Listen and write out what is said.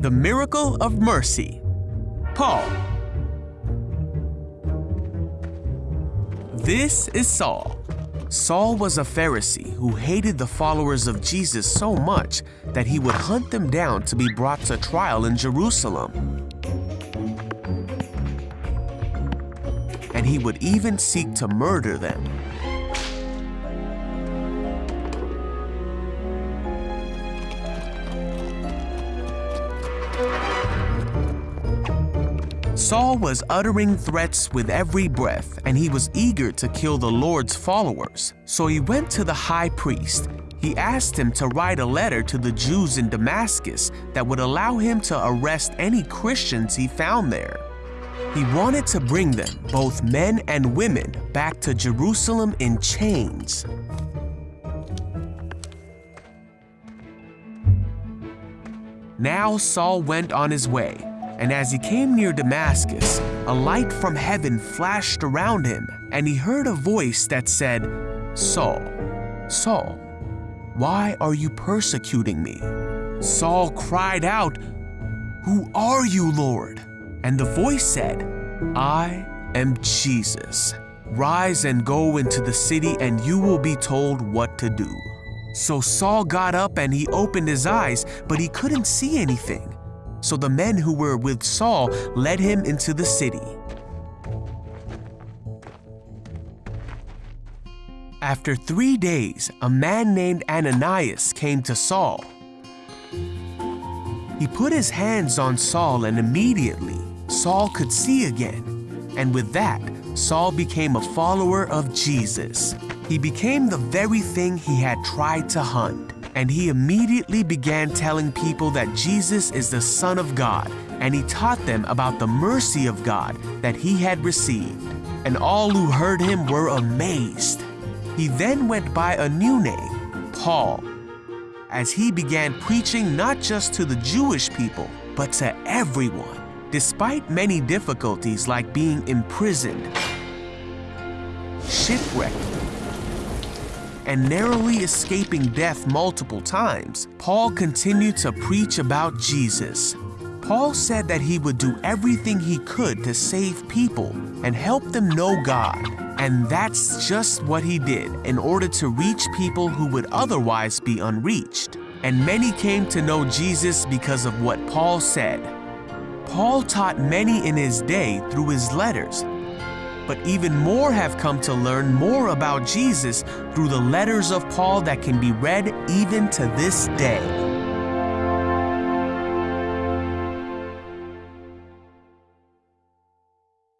The Miracle of Mercy. Paul. This is Saul. Saul was a Pharisee who hated the followers of Jesus so much that he would hunt them down to be brought to trial in Jerusalem. And he would even seek to murder them. Saul was uttering threats with every breath, and he was eager to kill the Lord's followers. So he went to the high priest. He asked him to write a letter to the Jews in Damascus that would allow him to arrest any Christians he found there. He wanted to bring them, both men and women, back to Jerusalem in chains. Now Saul went on his way, and as he came near Damascus, a light from heaven flashed around him, and he heard a voice that said, Saul, Saul, why are you persecuting me? Saul cried out, Who are you, Lord? And the voice said, I am Jesus. Rise and go into the city, and you will be told what to do. So Saul got up and he opened his eyes, but he couldn't see anything. So the men who were with Saul led him into the city. After three days, a man named Ananias came to Saul. He put his hands on Saul and immediately Saul could see again. And with that, Saul became a follower of Jesus. He became the very thing he had tried to hunt and he immediately began telling people that Jesus is the Son of God, and he taught them about the mercy of God that he had received. And all who heard him were amazed. He then went by a new name, Paul, as he began preaching not just to the Jewish people, but to everyone. Despite many difficulties like being imprisoned, shipwrecked, and narrowly escaping death multiple times, Paul continued to preach about Jesus. Paul said that he would do everything he could to save people and help them know God. And that's just what he did in order to reach people who would otherwise be unreached. And many came to know Jesus because of what Paul said. Paul taught many in his day through his letters but even more have come to learn more about Jesus through the letters of Paul that can be read even to this day.